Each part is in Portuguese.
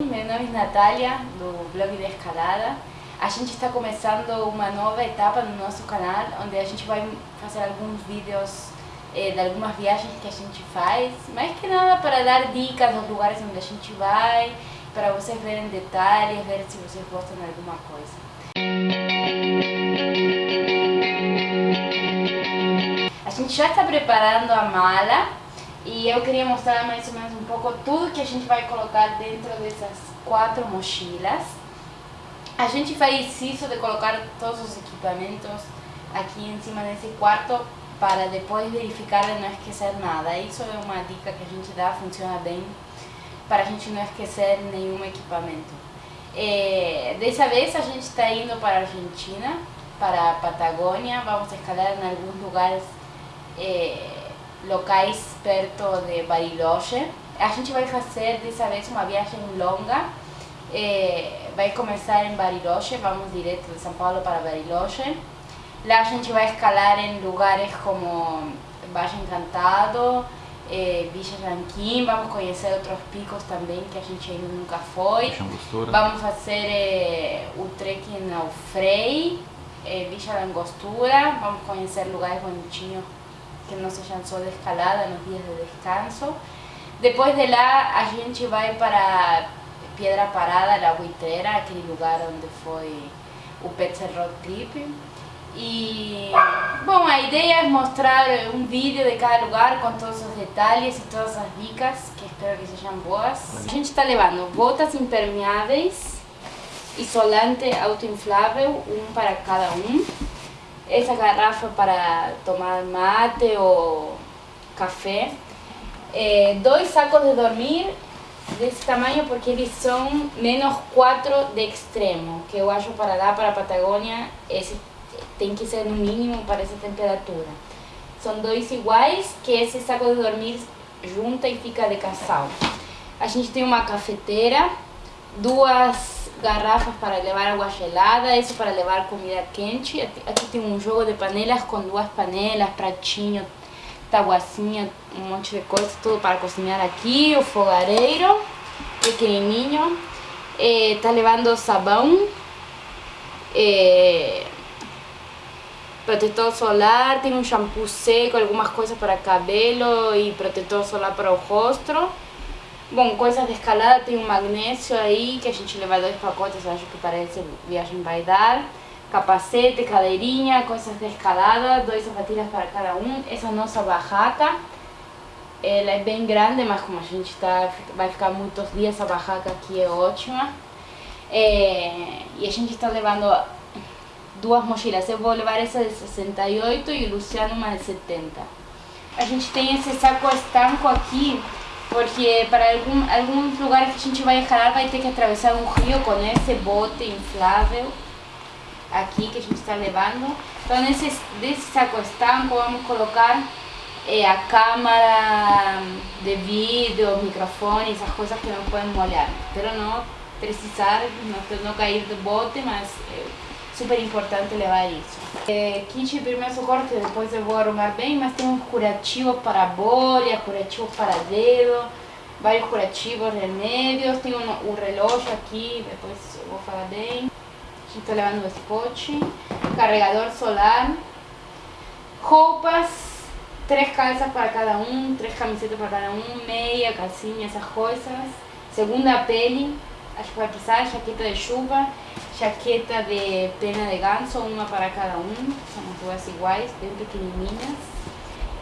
Meu nome é Natália, do blog de escalada. A gente está começando uma nova etapa no nosso canal, onde a gente vai fazer alguns vídeos eh, de algumas viagens que a gente faz, mais que nada para dar dicas dos lugares onde a gente vai, para vocês verem detalhes, ver se vocês gostam de alguma coisa. A gente já está preparando a mala e eu queria mostrar mais ou menos um pouco tudo que a gente vai colocar dentro dessas quatro mochilas. A gente faz isso de colocar todos os equipamentos aqui em cima desse quarto para depois verificar e não esquecer nada. Isso é uma dica que a gente dá, funciona bem para a gente não esquecer nenhum equipamento. É, dessa vez a gente está indo para a Argentina, para a Patagônia, vamos escalar em alguns lugares é, locais perto de Bariloche. A gente vai fazer dessa vez uma viagem longa, é, vai começar em Bariloche, vamos direto de São Paulo para Bariloche. Lá a gente vai escalar em lugares como Baixo Encantado, eh, Villa Ranquim, vamos conhecer outros picos também que a gente ainda nunca foi. Vamos fazer eh, o trekking ao Frei, eh, Villa Langostura, vamos conhecer lugares bonitinhos que não sejam só de escalada nos dias de descanso. Depois de lá a gente vai para Piedra Parada, La Buitrera, aquele lugar onde foi o Petzer Road Trip. E, bom, a ideia é mostrar um vídeo de cada lugar com todos os detalhes e todas as dicas, que espero que sejam boas. A gente está levando botas impermeáveis, isolante autoinflável, um para cada um. Essa garrafa para tomar mate ou café. É, dois sacos de dormir desse tamanho porque são menos 4 de extremo, que eu para lá para a Patagônia esse tem que ser no mínimo para essa temperatura. São dois iguais, que esse saco de dormir junta e fica de casal. A gente tem uma cafeteira, duas garrafas para levar água gelada, isso para levar comida quente. Aqui tem um jogo de panelas com duas panelas, pratinho, tabuacinha, um monte de coisa, tudo para cozinhar aqui. O fogareiro, pequenininho. Eh, tá levando sabão. Eh, protetor solar, tem um shampoo seco, algumas coisas para cabelo e protetor solar para o rosto. Bom, coisas de escalada, tem um magnésio aí, que a gente leva dois pacotes, acho que para viagem vai dar. Capacete, cadeirinha, coisas de escalada, dois sapatilhas para cada um. Essa nossa barraca, ela é bem grande, mas como a gente tá, vai ficar muitos dias, a barraca aqui é ótima. É, e a gente está levando duas mochilas. Eu vou levar essa de 68 e o Luciano uma de 70. A gente tem esse saco estanco aqui, porque para algum, alguns lugares que a gente vai escalar vai ter que atravessar um rio com esse bote inflável aqui que a gente está levando. Então nesse desse saco estanco vamos colocar é, a câmera de vídeo, microfone, essas coisas que não podem molhar. Espero não precisar, não, não cair do bote, mas... Super importante levar isso. É, kit primeiro socorro, depois eu vou arrumar bem, mas tem um curativo para bolha, curativo para dedo, vários curativos, remédios, tem um, um relógio aqui, depois eu vou falar bem. A gente está levando o spot, carregador solar, roupas, três calças para cada um, três camisetas para cada um, meia, calcinha, essas coisas. Segunda pele, acho que vai precisar, jaqueta de chuva, jaqueta de pena de ganso, uma para cada um, são duas iguais, bem pequenininhas.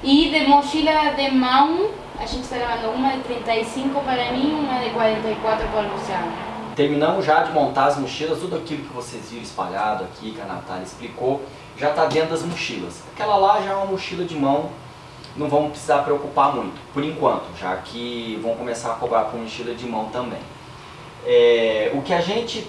E de mochila de mão, a gente está levando uma de 35 para mim uma de 44 para o Luciano. Terminamos já de montar as mochilas, tudo aquilo que vocês viram espalhado aqui, que a Natália explicou, já está dentro das mochilas. Aquela lá já é uma mochila de mão, não vamos precisar preocupar muito, por enquanto, já que vão começar a cobrar por mochila de mão também. É, o que a gente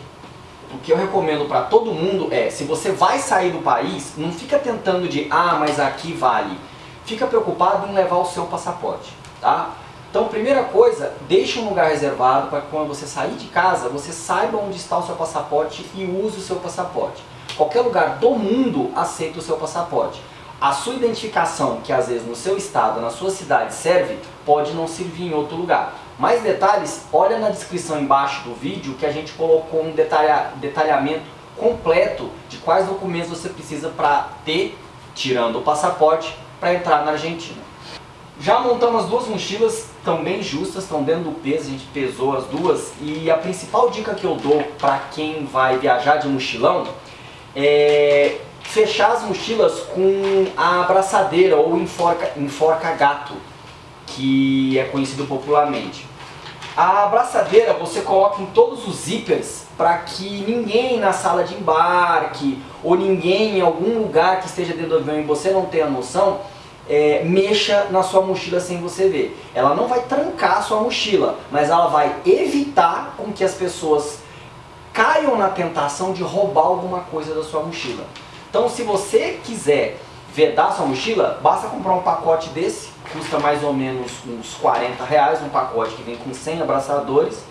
o que eu recomendo para todo mundo é, se você vai sair do país, não fica tentando de, ah, mas aqui vale. Fica preocupado em levar o seu passaporte, tá? Então, primeira coisa, deixe um lugar reservado para que quando você sair de casa, você saiba onde está o seu passaporte e use o seu passaporte. Qualquer lugar do mundo aceita o seu passaporte. A sua identificação, que às vezes no seu estado, na sua cidade serve, pode não servir em outro lugar. Mais detalhes, olha na descrição embaixo do vídeo que a gente colocou um detalha, detalhamento completo de quais documentos você precisa para ter, tirando o passaporte, para entrar na Argentina. Já montamos as duas mochilas, estão bem justas, estão dentro do peso, a gente pesou as duas. E a principal dica que eu dou para quem vai viajar de mochilão é fechar as mochilas com a abraçadeira ou enforca, enforca gato, que é conhecido popularmente. A abraçadeira você coloca em todos os zippers para que ninguém na sala de embarque ou ninguém em algum lugar que esteja dentro do avião e você não tenha noção, é, mexa na sua mochila sem você ver. Ela não vai trancar a sua mochila, mas ela vai evitar com que as pessoas caiam na tentação de roubar alguma coisa da sua mochila. Então se você quiser vedar sua mochila, basta comprar um pacote desse, custa mais ou menos uns 40 reais, um pacote que vem com 100 abraçadores,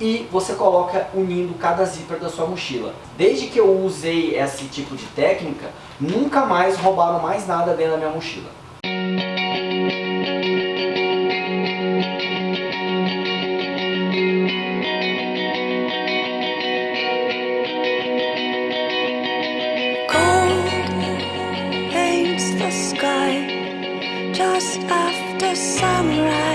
e você coloca unindo cada zíper da sua mochila. Desde que eu usei esse tipo de técnica, nunca mais roubaram mais nada dentro da minha mochila. Just after sunrise